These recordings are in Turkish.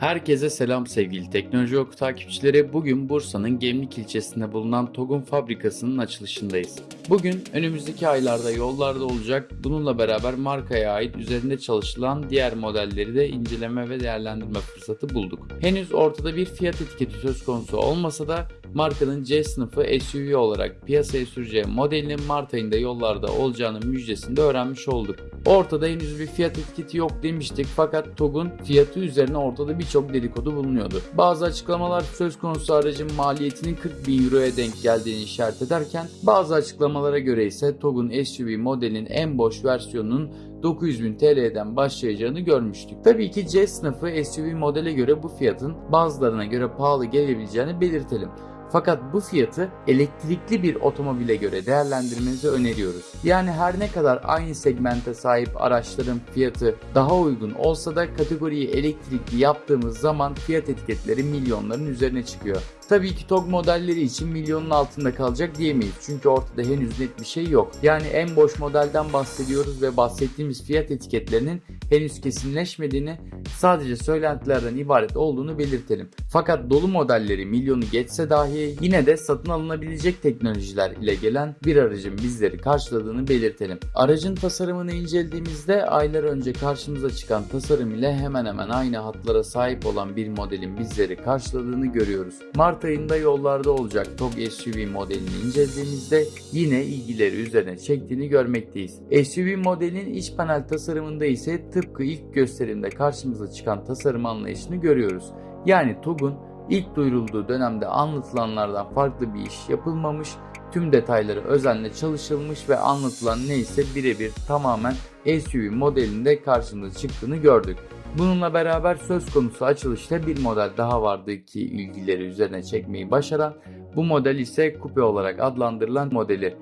Herkese selam sevgili Teknoloji Oku takipçileri. Bugün Bursa'nın Gemlik ilçesinde bulunan TOG'un fabrikasının açılışındayız. Bugün önümüzdeki aylarda yollarda olacak. Bununla beraber markaya ait üzerinde çalışılan diğer modelleri de inceleme ve değerlendirme fırsatı bulduk. Henüz ortada bir fiyat etiketi söz konusu olmasa da markanın C sınıfı SUV olarak piyasaya süreceği modelinin Mart ayında yollarda olacağının müjdesini de öğrenmiş olduk. Ortada henüz bir fiyat etiketi yok demiştik fakat TOG'un fiyatı üzerine ortada birçok dedikodu bulunuyordu. Bazı açıklamalar söz konusu aracın maliyetinin 40 bin euroya denk geldiğini işaret ederken bazı açıklamalara göre ise TOG'un SUV modelinin en boş versiyonunun 900.000 TL'den başlayacağını görmüştük. Tabii ki C sınıfı SUV modele göre bu fiyatın bazılarına göre pahalı gelebileceğini belirtelim. Fakat bu fiyatı elektrikli bir otomobile göre değerlendirmenizi öneriyoruz. Yani her ne kadar aynı segmente sahip araçların fiyatı daha uygun olsa da kategoriyi elektrikli yaptığımız zaman fiyat etiketleri milyonların üzerine çıkıyor. Tabii ki TOG modelleri için milyonun altında kalacak diyemeyiz. Çünkü ortada henüz net bir şey yok. Yani en boş modelden bahsediyoruz ve bahsettiğimiz fiyat etiketlerinin henüz kesinleşmediğini, sadece söylentilerden ibaret olduğunu belirtelim. Fakat dolu modelleri milyonu geçse dahi yine de satın alınabilecek teknolojiler ile gelen bir aracın bizleri karşıladığını belirtelim. Aracın tasarımını incelediğimizde aylar önce karşımıza çıkan tasarım ile hemen hemen aynı hatlara sahip olan bir modelin bizleri karşıladığını görüyoruz. Mart ayında yollarda olacak TOG SUV modelini incelediğimizde yine ilgileri üzerine çektiğini görmekteyiz. SUV modelin iç panel tasarımında ise tıpkı ilk gösterimde karşımıza çıkan tasarım anlayışını görüyoruz. Yani TOG'un ilk duyurulduğu dönemde anlatılanlardan farklı bir iş yapılmamış, tüm detayları özenle çalışılmış ve anlatılan neyse birebir tamamen SUV modelinde karşımıza çıktığını gördük. Bununla beraber söz konusu açılışta bir model daha vardı ki ilgileri üzerine çekmeyi başaran, bu model ise kupe olarak adlandırılan modeli.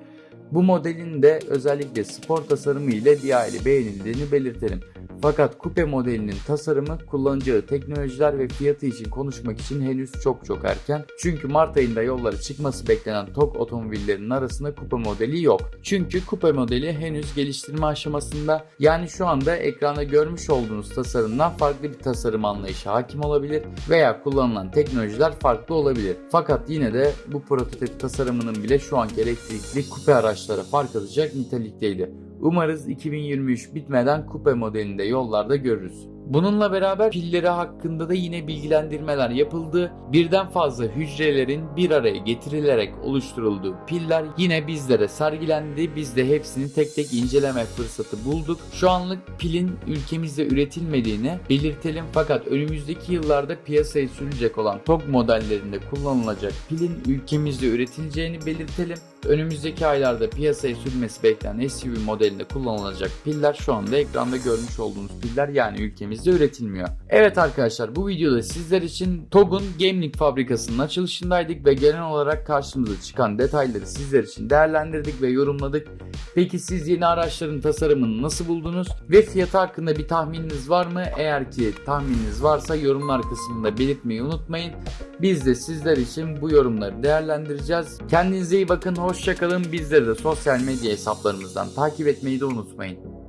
Bu modelin de özellikle spor tasarımı ile bir aile beğenildiğini belirtelim. Fakat kupe modelinin tasarımı, kullanacağı teknolojiler ve fiyatı için konuşmak için henüz çok çok erken. Çünkü Mart ayında yollara çıkması beklenen TOG otomobillerinin arasında kupe modeli yok. Çünkü kupe modeli henüz geliştirme aşamasında yani şu anda ekranda görmüş olduğunuz tasarımdan farklı bir tasarım anlayışı hakim olabilir veya kullanılan teknolojiler farklı olabilir. Fakat yine de bu prototip tasarımının bile şu anki elektrikli kupe araçlara fark atacak nitelikteydi. Umarız 2023 bitmeden kupe modelinde yollarda görürüz. Bununla beraber pilleri hakkında da yine bilgilendirmeler yapıldı. Birden fazla hücrelerin bir araya getirilerek oluşturulduğu piller yine bizlere sergilendi. Biz de hepsini tek tek inceleme fırsatı bulduk. Şu anlık pilin ülkemizde üretilmediğini belirtelim fakat önümüzdeki yıllarda piyasaya sürülecek olan TOG modellerinde kullanılacak pilin ülkemizde üretileceğini belirtelim. Önümüzdeki aylarda piyasaya sürmesi beklenen SUV modelinde kullanılacak piller şu anda ekranda görmüş olduğunuz piller yani ülkemizde üretilmiyor. Evet arkadaşlar bu videoda sizler için TOG'un Gemlik fabrikasının açılışındaydık ve genel olarak karşımıza çıkan detayları sizler için değerlendirdik ve yorumladık. Peki siz yeni araçların tasarımını nasıl buldunuz ve fiyatı hakkında bir tahmininiz var mı? Eğer ki tahmininiz varsa yorumlar kısmında belirtmeyi unutmayın. Biz de sizler için bu yorumları değerlendireceğiz. Kendinize iyi bakın, hoşçakalın. Bizleri de sosyal medya hesaplarımızdan takip etmeyi de unutmayın.